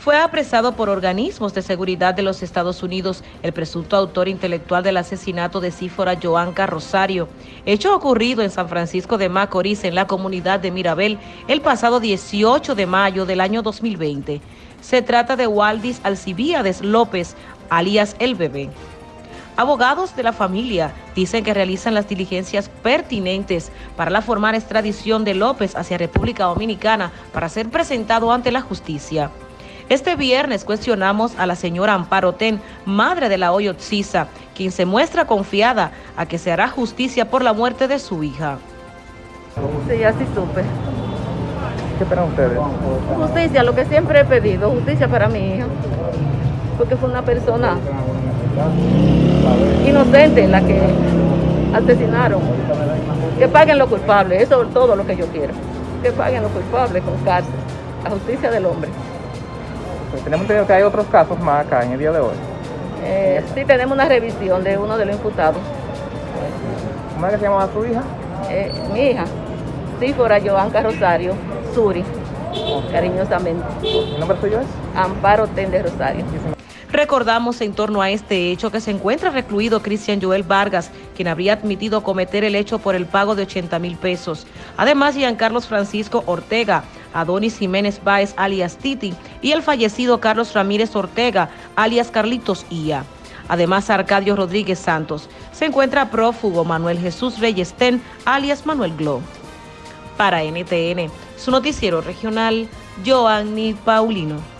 Fue apresado por organismos de seguridad de los Estados Unidos el presunto autor intelectual del asesinato de Cífora Joanca Rosario, hecho ocurrido en San Francisco de Macorís, en la comunidad de Mirabel, el pasado 18 de mayo del año 2020. Se trata de Waldis Alcibíades López, alias El Bebé. Abogados de la familia dicen que realizan las diligencias pertinentes para la formal extradición de López hacia República Dominicana para ser presentado ante la justicia. Este viernes cuestionamos a la señora Amparo Ten, madre de la Oyotzisa, quien se muestra confiada a que se hará justicia por la muerte de su hija. Sí, así supe. ¿Qué esperan ustedes? Justicia, lo que siempre he pedido, justicia para mi hija. Porque fue una persona inocente la que asesinaron. Que paguen los culpables, eso es todo lo que yo quiero. Que paguen los culpables con cárcel. La justicia del hombre. Pues tenemos entendido que hay otros casos más acá en el día de hoy. Eh, sí, tenemos una revisión de uno de los imputados. ¿Cómo es que se llamaba su hija? Eh, mi hija, Sífora Joanca Rosario, Suri, cariñosamente. ¿El nombre suyo es? Amparo Tende Rosario. Recordamos en torno a este hecho que se encuentra recluido Cristian Joel Vargas, quien habría admitido cometer el hecho por el pago de 80 mil pesos. Además, Carlos Francisco Ortega, Adonis Jiménez Báez, alias Titi, y el fallecido Carlos Ramírez Ortega, alias Carlitos Ia. Además, Arcadio Rodríguez Santos. Se encuentra prófugo Manuel Jesús Reyestén, alias Manuel Glo. Para NTN, su noticiero regional, Joanny Paulino.